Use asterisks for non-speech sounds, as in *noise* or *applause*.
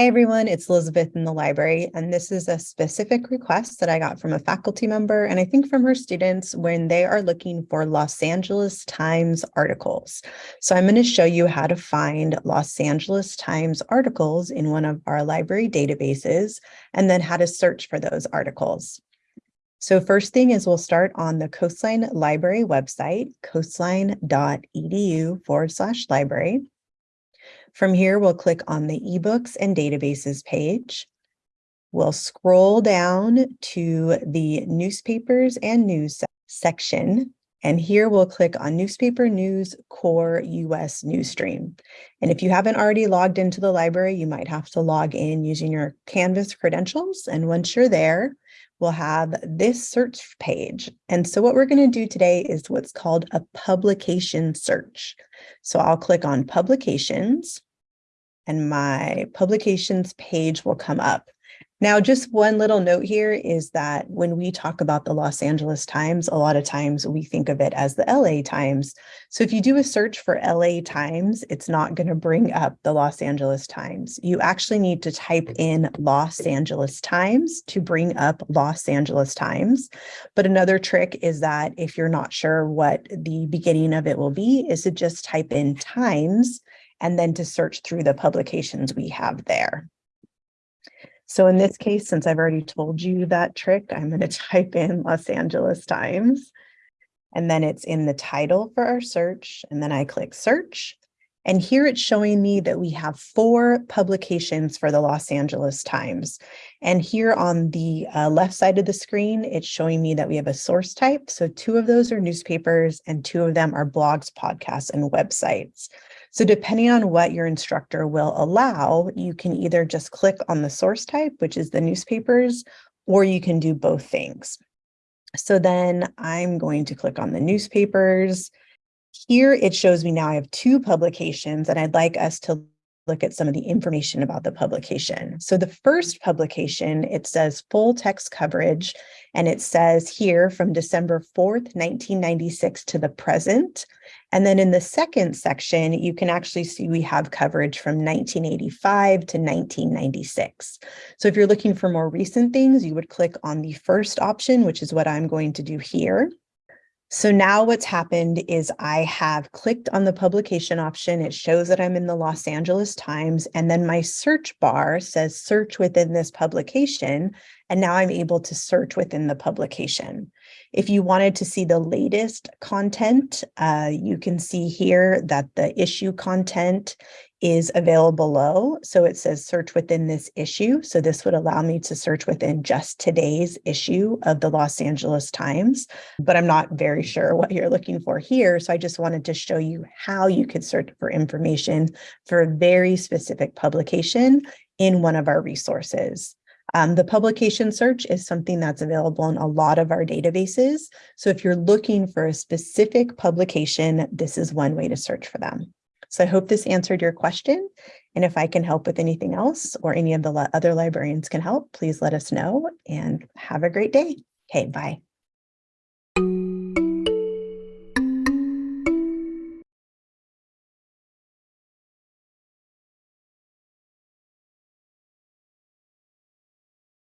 Hi, everyone. It's Elizabeth in the library, and this is a specific request that I got from a faculty member, and I think from her students when they are looking for Los Angeles Times articles. So I'm going to show you how to find Los Angeles Times articles in one of our library databases, and then how to search for those articles. So first thing is we'll start on the Coastline Library website, coastline.edu forward slash library. From here, we'll click on the eBooks and Databases page. We'll scroll down to the Newspapers and News section. And here we'll click on Newspaper News Core US Newsstream. And if you haven't already logged into the library, you might have to log in using your Canvas credentials. And once you're there, we'll have this search page. And so what we're going to do today is what's called a publication search. So I'll click on publications and my publications page will come up. Now, just one little note here is that when we talk about the Los Angeles Times, a lot of times we think of it as the LA Times. So if you do a search for LA Times, it's not going to bring up the Los Angeles Times. You actually need to type in Los Angeles Times to bring up Los Angeles Times. But another trick is that if you're not sure what the beginning of it will be, is to just type in Times and then to search through the publications we have there. So in this case, since I've already told you that trick, I'm going *laughs* to type in Los Angeles Times. And then it's in the title for our search. And then I click search. And here it's showing me that we have four publications for the Los Angeles Times. And here on the uh, left side of the screen, it's showing me that we have a source type. So two of those are newspapers and two of them are blogs, podcasts, and websites. So depending on what your instructor will allow, you can either just click on the source type, which is the newspapers, or you can do both things. So then I'm going to click on the newspapers. Here it shows me now I have two publications and I'd like us to look at some of the information about the publication. So the first publication, it says full text coverage, and it says here from December 4th, 1996 to the present. And then in the second section, you can actually see we have coverage from 1985 to 1996. So if you're looking for more recent things, you would click on the first option, which is what I'm going to do here. So now what's happened is I have clicked on the publication option. It shows that I'm in the Los Angeles Times and then my search bar says search within this publication. And now I'm able to search within the publication. If you wanted to see the latest content, uh, you can see here that the issue content is available below. So it says search within this issue. So this would allow me to search within just today's issue of the Los Angeles Times, but I'm not very sure what you're looking for here. So I just wanted to show you how you could search for information for a very specific publication in one of our resources. Um, the publication search is something that's available in a lot of our databases. So if you're looking for a specific publication, this is one way to search for them. So I hope this answered your question. And if I can help with anything else or any of the other librarians can help, please let us know and have a great day. Okay, bye.